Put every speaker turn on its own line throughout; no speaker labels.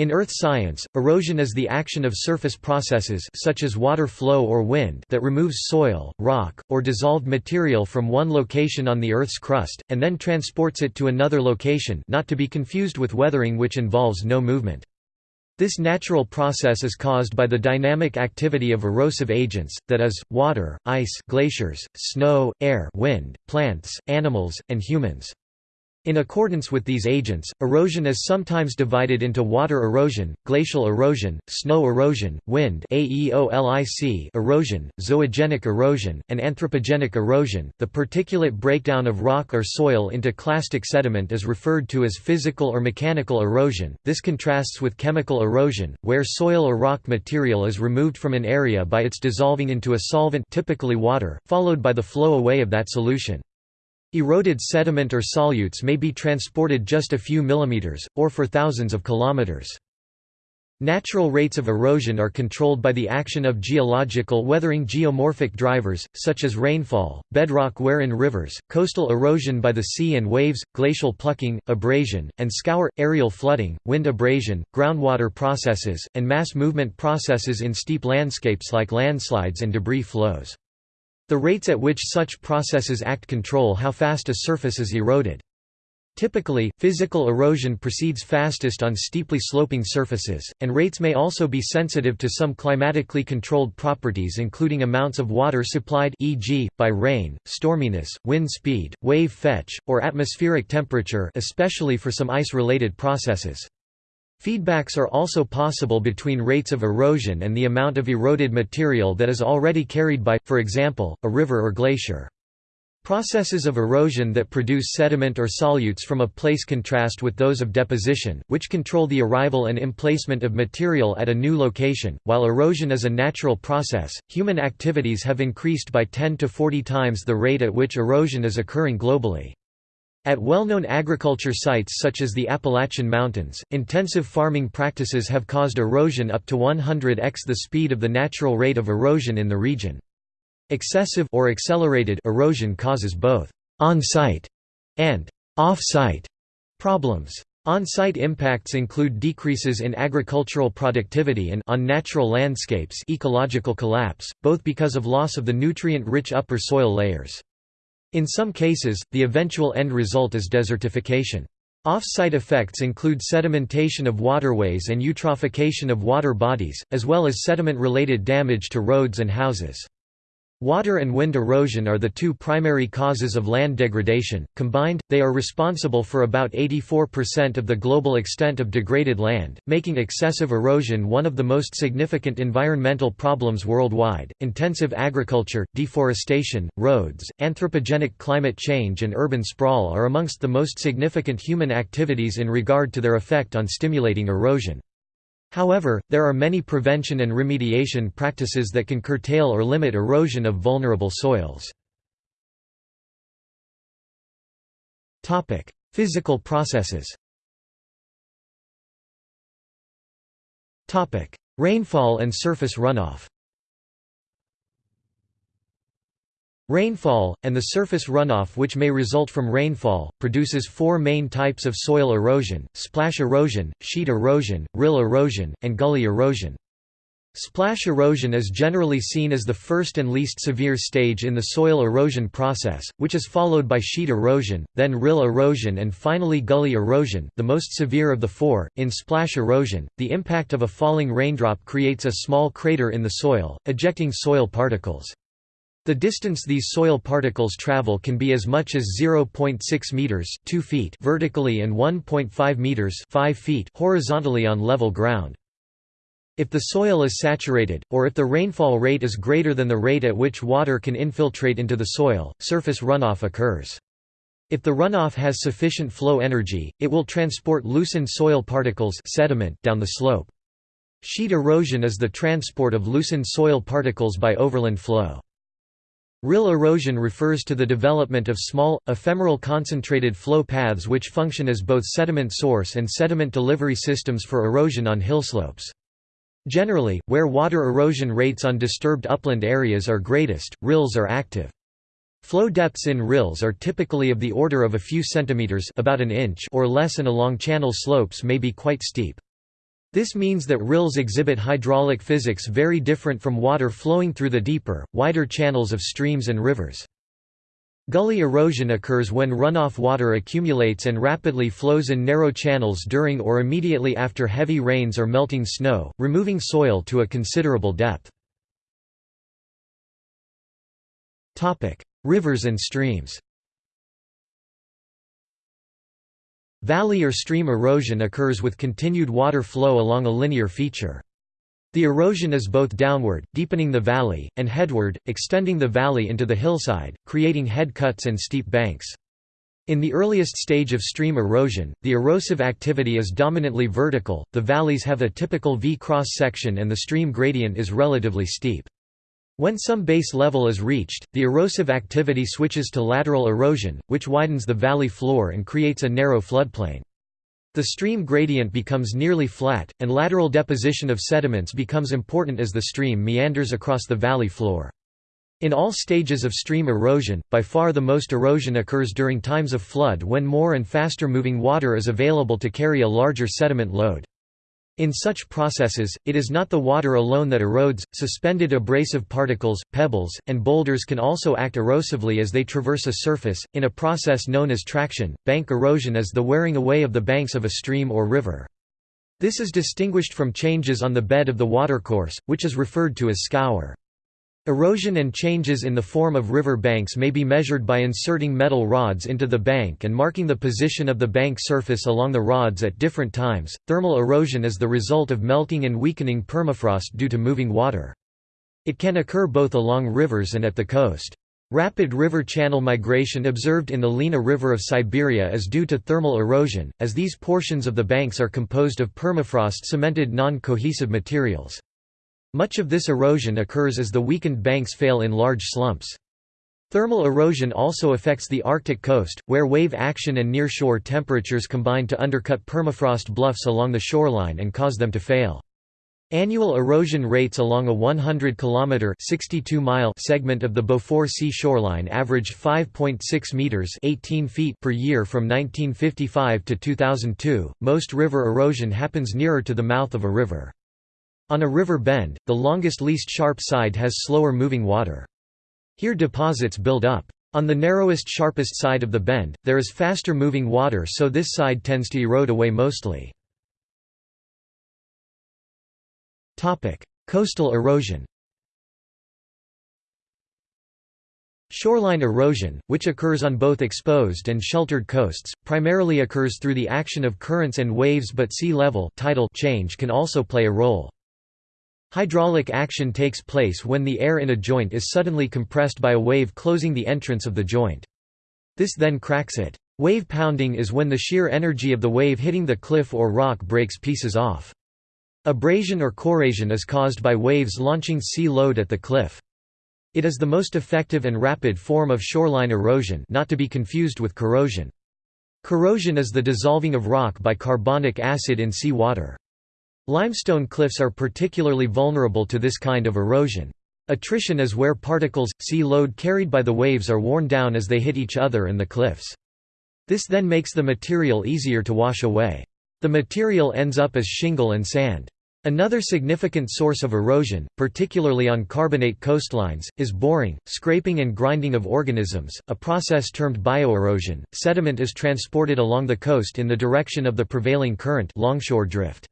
In earth science, erosion is the action of surface processes such as water flow or wind that removes soil, rock, or dissolved material from one location on the Earth's crust, and then transports it to another location not to be confused with weathering which involves no movement. This natural process is caused by the dynamic activity of erosive agents, that is, water, ice glaciers, snow, air wind, plants, animals, and humans. In accordance with these agents, erosion is sometimes divided into water erosion, glacial erosion, snow erosion, wind erosion, zoogenic erosion, and anthropogenic erosion. The particulate breakdown of rock or soil into clastic sediment is referred to as physical or mechanical erosion. This contrasts with chemical erosion, where soil or rock material is removed from an area by its dissolving into a solvent, typically water, followed by the flow away of that solution. Eroded sediment or solutes may be transported just a few millimeters, or for thousands of kilometers. Natural rates of erosion are controlled by the action of geological weathering geomorphic drivers, such as rainfall, bedrock wear in rivers, coastal erosion by the sea and waves, glacial plucking, abrasion, and scour, aerial flooding, wind abrasion, groundwater processes, and mass movement processes in steep landscapes like landslides and debris flows. The rates at which such processes act control how fast a surface is eroded. Typically, physical erosion proceeds fastest on steeply sloping surfaces, and rates may also be sensitive to some climatically controlled properties including amounts of water supplied e.g., by rain, storminess, wind speed, wave fetch, or atmospheric temperature especially for some ice-related processes. Feedbacks are also possible between rates of erosion and the amount of eroded material that is already carried by, for example, a river or glacier. Processes of erosion that produce sediment or solutes from a place contrast with those of deposition, which control the arrival and emplacement of material at a new location. While erosion is a natural process, human activities have increased by 10 to 40 times the rate at which erosion is occurring globally. At well-known agriculture sites such as the Appalachian Mountains, intensive farming practices have caused erosion up to 100x the speed of the natural rate of erosion in the region. Excessive or accelerated erosion causes both on-site and off-site problems. On-site impacts include decreases in agricultural productivity and on natural landscapes ecological collapse, both because of loss of the nutrient-rich upper soil layers. In some cases, the eventual end result is desertification. Off-site effects include sedimentation of waterways and eutrophication of water bodies, as well as sediment-related damage to roads and houses. Water and wind erosion are the two primary causes of land degradation. Combined, they are responsible for about 84% of the global extent of degraded land, making excessive erosion one of the most significant environmental problems worldwide. Intensive agriculture, deforestation, roads, anthropogenic climate change, and urban sprawl are amongst the most significant human activities in regard to their effect on stimulating erosion. However, there are many prevention and remediation practices that can curtail or limit erosion of vulnerable soils. Physical processes Rainfall and surface runoff Rainfall, and the surface runoff which may result from rainfall, produces four main types of soil erosion, splash erosion, sheet erosion, rill erosion, and gully erosion. Splash erosion is generally seen as the first and least severe stage in the soil erosion process, which is followed by sheet erosion, then rill erosion and finally gully erosion, the most severe of the four. In splash erosion, the impact of a falling raindrop creates a small crater in the soil, ejecting soil particles. The distance these soil particles travel can be as much as 0.6 meters, 2 feet vertically and 1.5 meters, 5 feet horizontally on level ground. If the soil is saturated, or if the rainfall rate is greater than the rate at which water can infiltrate into the soil, surface runoff occurs. If the runoff has sufficient flow energy, it will transport loosened soil particles sediment down the slope. Sheet erosion is the transport of loosened soil particles by overland flow. Rill erosion refers to the development of small, ephemeral concentrated flow paths which function as both sediment source and sediment delivery systems for erosion on hillslopes. Generally, where water erosion rates on disturbed upland areas are greatest, rills are active. Flow depths in rills are typically of the order of a few centimeters about an inch or less and along channel slopes may be quite steep. This means that rills exhibit hydraulic physics very different from water flowing through the deeper, wider channels of streams and rivers. Gully erosion occurs when runoff water accumulates and rapidly flows in narrow channels during or immediately after heavy rains or melting snow, removing soil to a considerable depth. Rivers and streams Valley or stream erosion occurs with continued water flow along a linear feature. The erosion is both downward, deepening the valley, and headward, extending the valley into the hillside, creating head cuts and steep banks. In the earliest stage of stream erosion, the erosive activity is dominantly vertical, the valleys have a typical V cross-section and the stream gradient is relatively steep. When some base level is reached, the erosive activity switches to lateral erosion, which widens the valley floor and creates a narrow floodplain. The stream gradient becomes nearly flat, and lateral deposition of sediments becomes important as the stream meanders across the valley floor. In all stages of stream erosion, by far the most erosion occurs during times of flood when more and faster moving water is available to carry a larger sediment load. In such processes, it is not the water alone that erodes, suspended abrasive particles, pebbles, and boulders can also act erosively as they traverse a surface, in a process known as traction. Bank erosion is the wearing away of the banks of a stream or river. This is distinguished from changes on the bed of the watercourse, which is referred to as scour. Erosion and changes in the form of river banks may be measured by inserting metal rods into the bank and marking the position of the bank surface along the rods at different times. Thermal erosion is the result of melting and weakening permafrost due to moving water. It can occur both along rivers and at the coast. Rapid river channel migration observed in the Lena River of Siberia is due to thermal erosion, as these portions of the banks are composed of permafrost cemented non-cohesive materials. Much of this erosion occurs as the weakened banks fail in large slumps. Thermal erosion also affects the Arctic coast, where wave action and near-shore temperatures combine to undercut permafrost bluffs along the shoreline and cause them to fail. Annual erosion rates along a 100-kilometer (62-mile) segment of the Beaufort Sea shoreline averaged 5.6 meters (18 feet) per year from 1955 to 2002. Most river erosion happens nearer to the mouth of a river. On a river bend, the longest least sharp side has slower moving water. Here deposits build up. On the narrowest sharpest side of the bend, there is faster moving water so this side tends to erode away mostly. Coastal erosion Shoreline erosion, which occurs on both exposed and sheltered coasts, primarily occurs through the action of currents and waves but sea level tidal change can also play a role. Hydraulic action takes place when the air in a joint is suddenly compressed by a wave closing the entrance of the joint. This then cracks it. Wave pounding is when the sheer energy of the wave hitting the cliff or rock breaks pieces off. Abrasion or corrasion is caused by waves launching sea load at the cliff. It is the most effective and rapid form of shoreline erosion not to be confused with corrosion. Corrosion is the dissolving of rock by carbonic acid in sea water. Limestone cliffs are particularly vulnerable to this kind of erosion. Attrition is where particles, sea load carried by the waves are worn down as they hit each other and the cliffs. This then makes the material easier to wash away. The material ends up as shingle and sand. Another significant source of erosion, particularly on carbonate coastlines, is boring, scraping and grinding of organisms, a process termed bioerosion. Sediment is transported along the coast in the direction of the prevailing current longshore drift.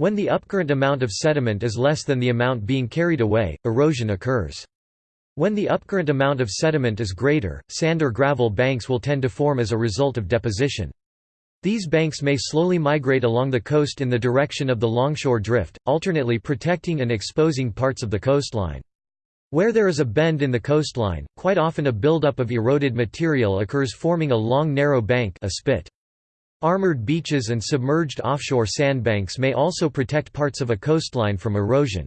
When the upcurrent amount of sediment is less than the amount being carried away, erosion occurs. When the upcurrent amount of sediment is greater, sand or gravel banks will tend to form as a result of deposition. These banks may slowly migrate along the coast in the direction of the longshore drift, alternately protecting and exposing parts of the coastline. Where there is a bend in the coastline, quite often a buildup of eroded material occurs forming a long narrow bank a spit. Armored beaches and submerged offshore sandbanks may also protect parts of a coastline from erosion.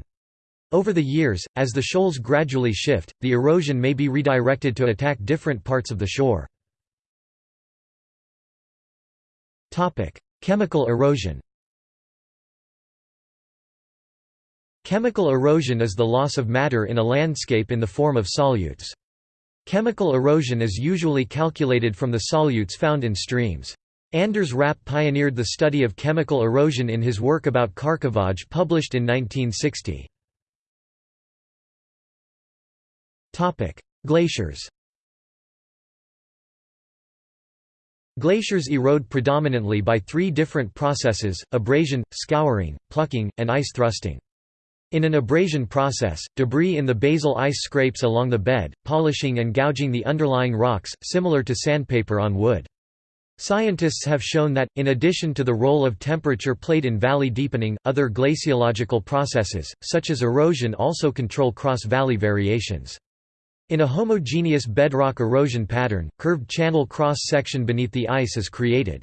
Over the years, as the shoals gradually shift, the erosion may be redirected to attack different parts of the shore. Chemical erosion Chemical erosion is the loss of matter in a landscape in the form of solutes. Chemical erosion is usually calculated from the solutes found in streams. Anders Rapp pioneered the study of chemical erosion in his work about Kärkevagge published in 1960. Glaciers Glaciers erode predominantly by three different processes, abrasion, scouring, plucking, and ice thrusting. In an abrasion process, debris in the basal ice scrapes along the bed, polishing and gouging the underlying rocks, similar to sandpaper on wood. Scientists have shown that, in addition to the role of temperature played in valley deepening, other glaciological processes, such as erosion also control cross-valley variations. In a homogeneous bedrock erosion pattern, curved channel cross-section beneath the ice is created.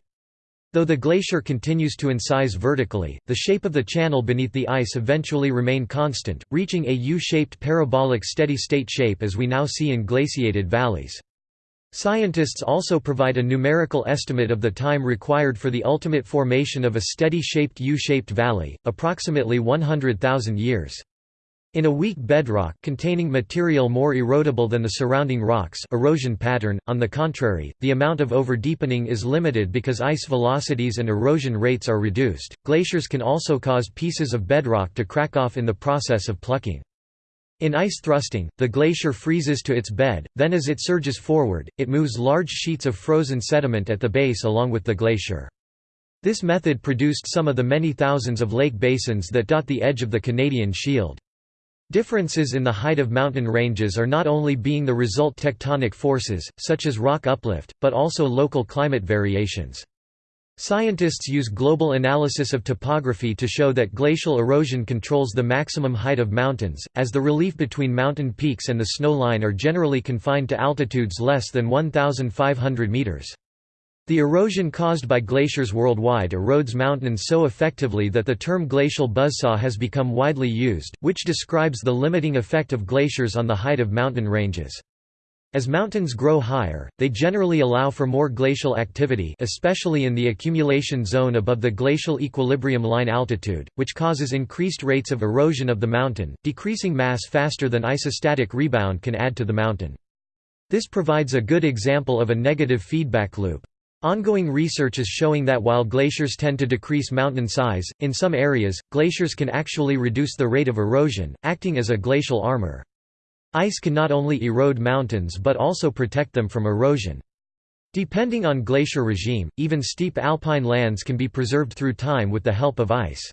Though the glacier continues to incise vertically, the shape of the channel beneath the ice eventually remain constant, reaching a U-shaped parabolic steady-state shape as we now see in glaciated valleys. Scientists also provide a numerical estimate of the time required for the ultimate formation of a steady-shaped U-shaped valley, approximately 100,000 years. In a weak bedrock containing material more erodible than the surrounding rocks erosion pattern, on the contrary, the amount of overdeepening is limited because ice velocities and erosion rates are reduced. Glaciers can also cause pieces of bedrock to crack off in the process of plucking. In ice thrusting, the glacier freezes to its bed, then as it surges forward, it moves large sheets of frozen sediment at the base along with the glacier. This method produced some of the many thousands of lake basins that dot the edge of the Canadian Shield. Differences in the height of mountain ranges are not only being the result tectonic forces, such as rock uplift, but also local climate variations. Scientists use global analysis of topography to show that glacial erosion controls the maximum height of mountains, as the relief between mountain peaks and the snow line are generally confined to altitudes less than 1,500 meters. The erosion caused by glaciers worldwide erodes mountains so effectively that the term glacial buzzsaw has become widely used, which describes the limiting effect of glaciers on the height of mountain ranges. As mountains grow higher, they generally allow for more glacial activity especially in the accumulation zone above the glacial equilibrium line altitude, which causes increased rates of erosion of the mountain, decreasing mass faster than isostatic rebound can add to the mountain. This provides a good example of a negative feedback loop. Ongoing research is showing that while glaciers tend to decrease mountain size, in some areas, glaciers can actually reduce the rate of erosion, acting as a glacial armor. Ice can not only erode mountains but also protect them from erosion. Depending on glacier regime, even steep alpine lands can be preserved through time with the help of ice.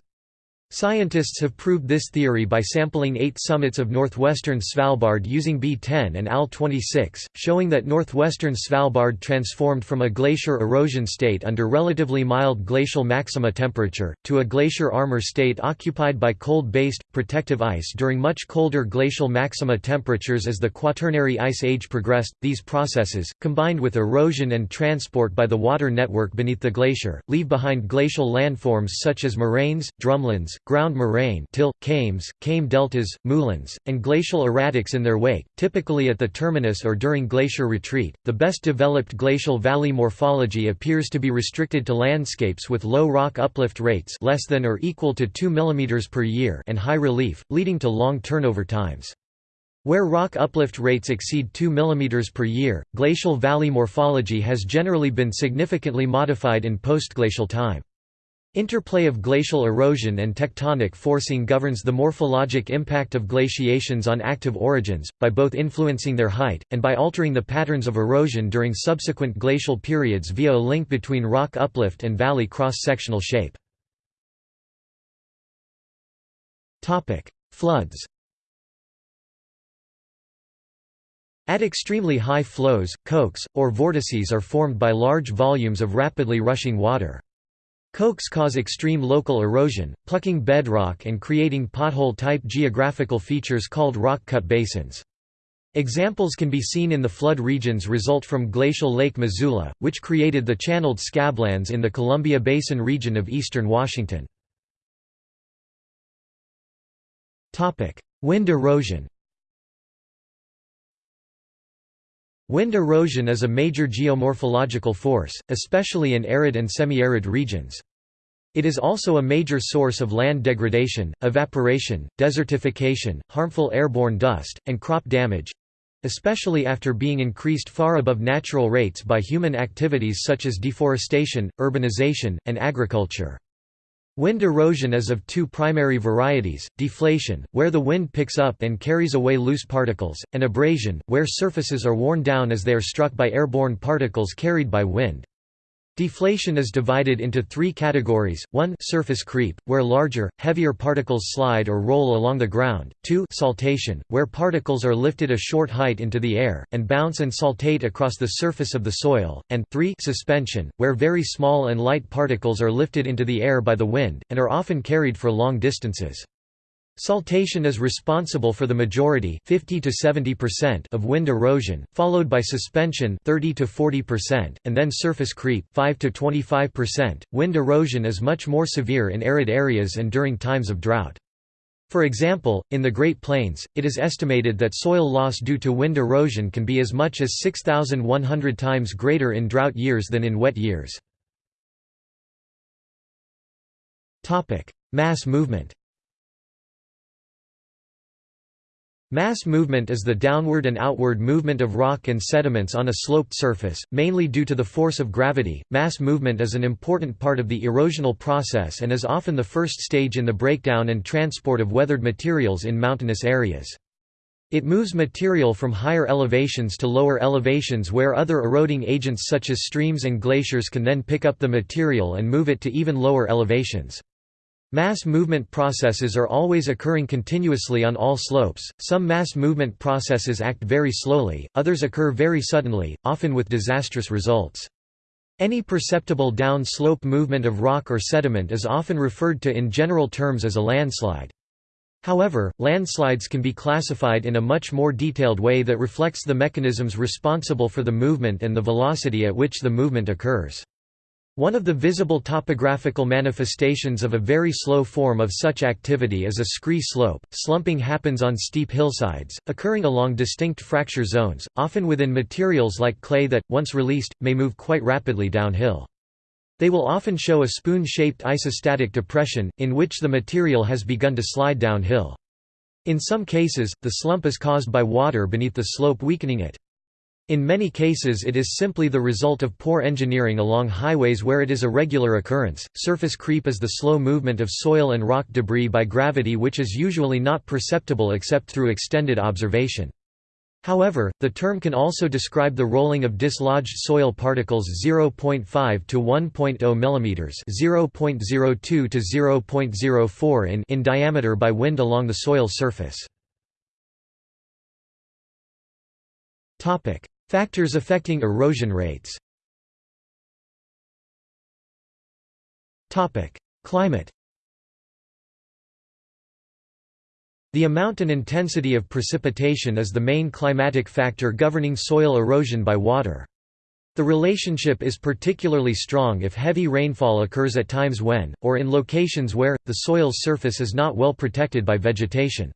Scientists have proved this theory by sampling eight summits of northwestern Svalbard using B10 and AL-26, showing that northwestern Svalbard transformed from a glacier erosion state under relatively mild glacial maxima temperature, to a glacier armor state occupied by cold-based, protective ice during much colder glacial maxima temperatures as the Quaternary Ice Age progressed. These processes, combined with erosion and transport by the water network beneath the glacier, leave behind glacial landforms such as moraines, drumlins, ground moraine till, kames, kame deltas, moulins, and glacial erratics in their wake, typically at the terminus or during glacier retreat. The best developed glacial valley morphology appears to be restricted to landscapes with low rock uplift rates less than or equal to 2 mm per year and high relief, leading to long turnover times. Where rock uplift rates exceed 2 mm per year, glacial valley morphology has generally been significantly modified in postglacial time. Interplay of glacial erosion and tectonic forcing governs the morphologic impact of glaciations on active orogens, by both influencing their height, and by altering the patterns of erosion during subsequent glacial periods via a link between rock uplift and valley cross-sectional shape. Floods At extremely high flows, kolks, or vortices are formed by large volumes of rapidly rushing water. Kolks cause extreme local erosion, plucking bedrock and creating pothole-type geographical features called rock-cut basins. Examples can be seen in the flood regions result from glacial Lake Missoula, which created the channeled scablands in the Columbia Basin region of eastern Washington. Wind erosion Wind erosion is a major geomorphological force, especially in arid and semi-arid regions. It is also a major source of land degradation, evaporation, desertification, harmful airborne dust, and crop damage. especially after being increased far above natural rates by human activities such as deforestation, urbanization, and agriculture. Wind erosion is of two primary varieties, deflation, where the wind picks up and carries away loose particles, and abrasion, where surfaces are worn down as they are struck by airborne particles carried by wind. Deflation is divided into three categories, 1 surface creep, where larger, heavier particles slide or roll along the ground, 2 saltation, where particles are lifted a short height into the air, and bounce and saltate across the surface of the soil, and 3 suspension, where very small and light particles are lifted into the air by the wind, and are often carried for long distances. Saltation is responsible for the majority 50 to 70% of wind erosion, followed by suspension 30 to 40%, and then surface creep 5 to 25%. Wind erosion is much more severe in arid areas and during times of drought. For example, in the Great Plains, it is estimated that soil loss due to wind erosion can be as much as 6,100 times greater in drought years than in wet years. Topic: Mass movement Mass movement is the downward and outward movement of rock and sediments on a sloped surface, mainly due to the force of gravity. Mass movement is an important part of the erosional process and is often the first stage in the breakdown and transport of weathered materials in mountainous areas. It moves material from higher elevations to lower elevations where other eroding agents such as streams and glaciers can then pick up the material and move it to even lower elevations. Mass movement processes are always occurring continuously on all slopes, some mass movement processes act very slowly, others occur very suddenly, often with disastrous results. Any perceptible down-slope movement of rock or sediment is often referred to in general terms as a landslide. However, landslides can be classified in a much more detailed way that reflects the mechanisms responsible for the movement and the velocity at which the movement occurs. One of the visible topographical manifestations of a very slow form of such activity is a scree slope. Slumping happens on steep hillsides, occurring along distinct fracture zones, often within materials like clay that, once released, may move quite rapidly downhill. They will often show a spoon-shaped isostatic depression, in which the material has begun to slide downhill. In some cases, the slump is caused by water beneath the slope weakening it. In many cases it is simply the result of poor engineering along highways where it is a regular occurrence. Surface creep is the slow movement of soil and rock debris by gravity which is usually not perceptible except through extended observation. However, the term can also describe the rolling of dislodged soil particles 0.5 to 1.0 mm 0.02 to 0.04 in in diameter by wind along the soil surface. Topic: Factors affecting erosion rates Climate The amount and intensity of precipitation is the main climatic factor governing soil erosion by water. The relationship is particularly strong if heavy rainfall occurs at times when, or in locations where, the soil's surface is not well protected by vegetation.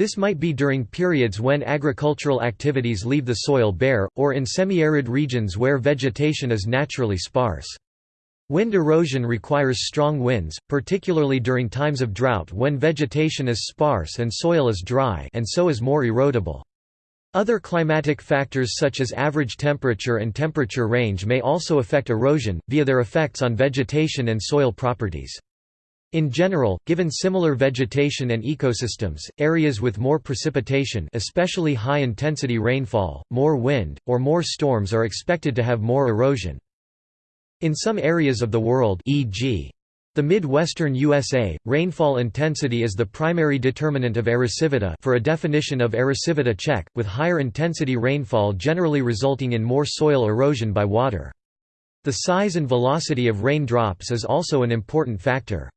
This might be during periods when agricultural activities leave the soil bare, or in semi-arid regions where vegetation is naturally sparse. Wind erosion requires strong winds, particularly during times of drought when vegetation is sparse and soil is dry and so is more erodible. Other climatic factors such as average temperature and temperature range may also affect erosion, via their effects on vegetation and soil properties. In general, given similar vegetation and ecosystems, areas with more precipitation especially high-intensity rainfall, more wind, or more storms are expected to have more erosion. In some areas of the world e.g. the Midwestern USA, rainfall intensity is the primary determinant of erosivity for a definition of erosivity check, with higher intensity rainfall generally resulting in more soil erosion by water. The size and velocity of rain drops is also an important factor.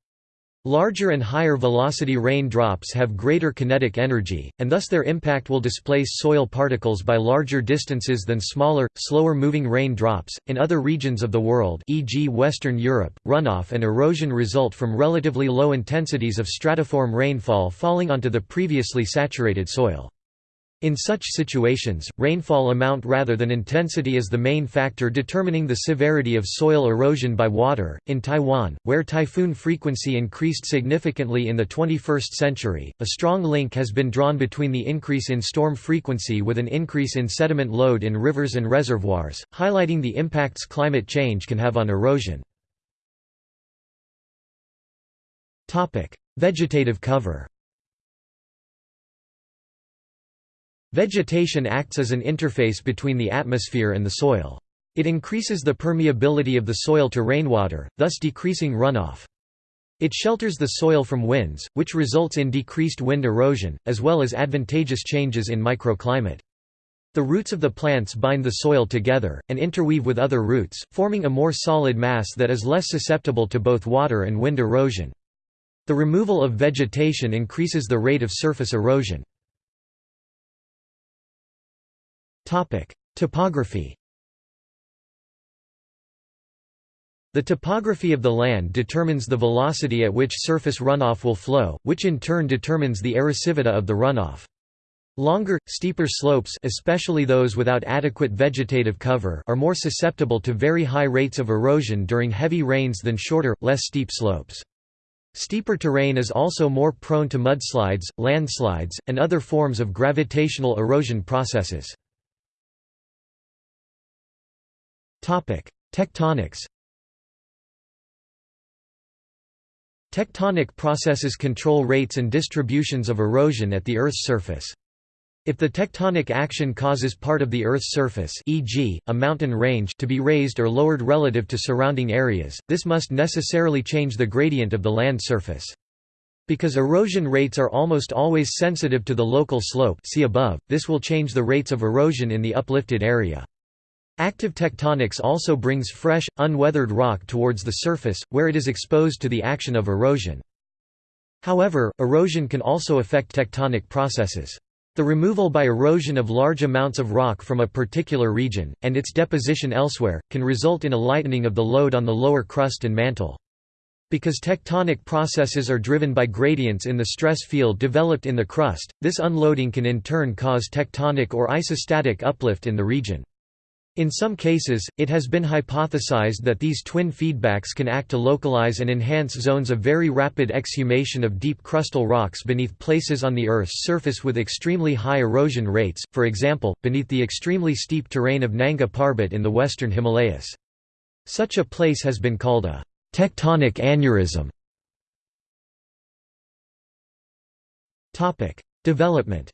Larger and higher velocity rain drops have greater kinetic energy, and thus their impact will displace soil particles by larger distances than smaller, slower moving rain drops. In other regions of the world, e.g., Western Europe, runoff and erosion result from relatively low intensities of stratiform rainfall falling onto the previously saturated soil. In such situations, rainfall amount rather than intensity is the main factor determining the severity of soil erosion by water. In Taiwan, where typhoon frequency increased significantly in the 21st century, a strong link has been drawn between the increase in storm frequency with an increase in sediment load in rivers and reservoirs, highlighting the impacts climate change can have on erosion. Vegetative cover Vegetation acts as an interface between the atmosphere and the soil. It increases the permeability of the soil to rainwater, thus decreasing runoff. It shelters the soil from winds, which results in decreased wind erosion, as well as advantageous changes in microclimate. The roots of the plants bind the soil together, and interweave with other roots, forming a more solid mass that is less susceptible to both water and wind erosion. The removal of vegetation increases the rate of surface erosion. Topography The topography of the land determines the velocity at which surface runoff will flow, which in turn determines the erosivity of the runoff. Longer, steeper slopes especially those without adequate vegetative cover are more susceptible to very high rates of erosion during heavy rains than shorter, less steep slopes. Steeper terrain is also more prone to mudslides, landslides, and other forms of gravitational erosion processes. Tectonics Tectonic processes control rates and distributions of erosion at the Earth's surface. If the tectonic action causes part of the Earth's surface e.g., a mountain range to be raised or lowered relative to surrounding areas, this must necessarily change the gradient of the land surface. Because erosion rates are almost always sensitive to the local slope see above, this will change the rates of erosion in the uplifted area. Active tectonics also brings fresh, unweathered rock towards the surface, where it is exposed to the action of erosion. However, erosion can also affect tectonic processes. The removal by erosion of large amounts of rock from a particular region, and its deposition elsewhere, can result in a lightening of the load on the lower crust and mantle. Because tectonic processes are driven by gradients in the stress field developed in the crust, this unloading can in turn cause tectonic or isostatic uplift in the region. In some cases, it has been hypothesized that these twin feedbacks can act to localize and enhance zones of very rapid exhumation of deep crustal rocks beneath places on the Earth's surface with extremely high erosion rates, for example, beneath the extremely steep terrain of Nanga Parbat in the western Himalayas. Such a place has been called a tectonic aneurysm. Development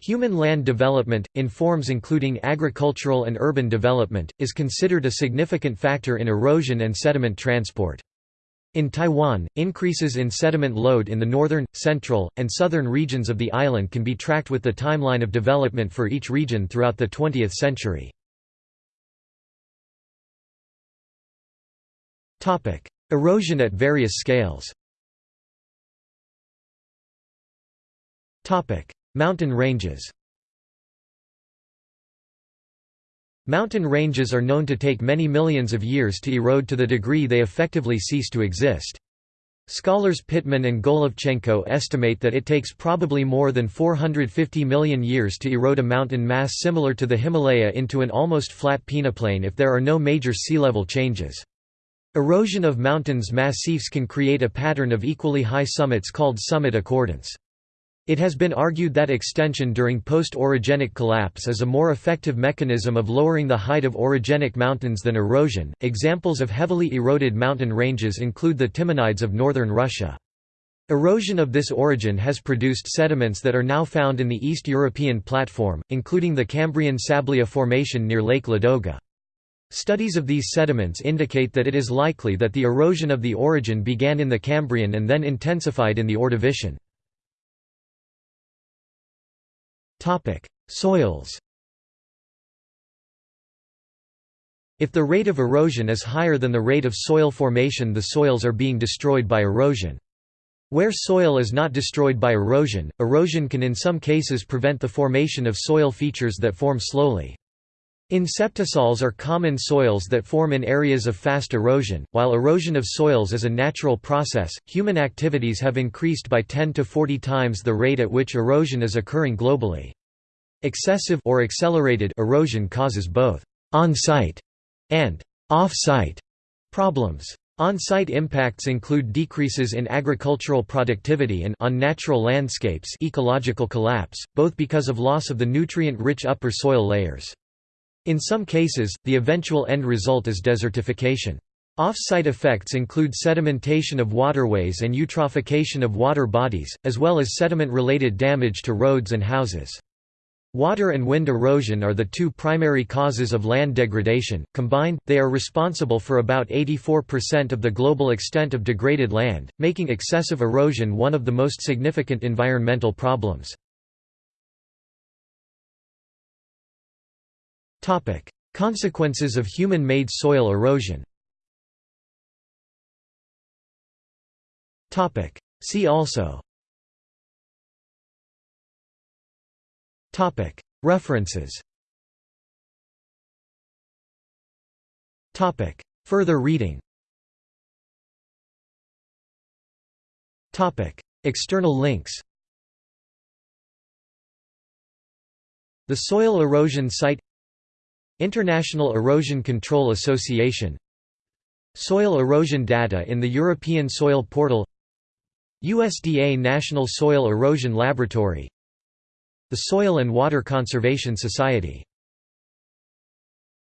Human land development, in forms including agricultural and urban development, is considered a significant factor in erosion and sediment transport. In Taiwan, increases in sediment load in the northern, central, and southern regions of the island can be tracked with the timeline of development for each region throughout the 20th century. Erosion at various scales Mountain ranges Mountain ranges are known to take many millions of years to erode to the degree they effectively cease to exist. Scholars Pitman and Golovchenko estimate that it takes probably more than 450 million years to erode a mountain mass similar to the Himalaya into an almost flat peneplain if there are no major sea level changes. Erosion of mountains massifs can create a pattern of equally high summits called summit accordance. It has been argued that extension during post-orogenic collapse is a more effective mechanism of lowering the height of orogenic mountains than erosion. Examples of heavily eroded mountain ranges include the Timanides of northern Russia. Erosion of this orogen has produced sediments that are now found in the East European platform, including the Cambrian Sablya Formation near Lake Ladoga. Studies of these sediments indicate that it is likely that the erosion of the orogen began in the Cambrian and then intensified in the Ordovician. Soils If the rate of erosion is higher than the rate of soil formation the soils are being destroyed by erosion. Where soil is not destroyed by erosion, erosion can in some cases prevent the formation of soil features that form slowly. Inceptisols are common soils that form in areas of fast erosion. While erosion of soils is a natural process, human activities have increased by 10 to 40 times the rate at which erosion is occurring globally. Excessive or accelerated erosion causes both on-site and off-site problems. On-site impacts include decreases in agricultural productivity and on natural landscapes ecological collapse, both because of loss of the nutrient-rich upper soil layers. In some cases, the eventual end result is desertification. Off-site effects include sedimentation of waterways and eutrophication of water bodies, as well as sediment-related damage to roads and houses. Water and wind erosion are the two primary causes of land degradation. Combined, they are responsible for about 84% of the global extent of degraded land, making excessive erosion one of the most significant environmental problems. Consequences of human-made soil erosion. See also. References. Further reading. External links. The Soil Erosion Site International Erosion Control Association. Soil erosion data in the European Soil Portal. USDA National Soil Erosion Laboratory. The Soil and Water Conservation Society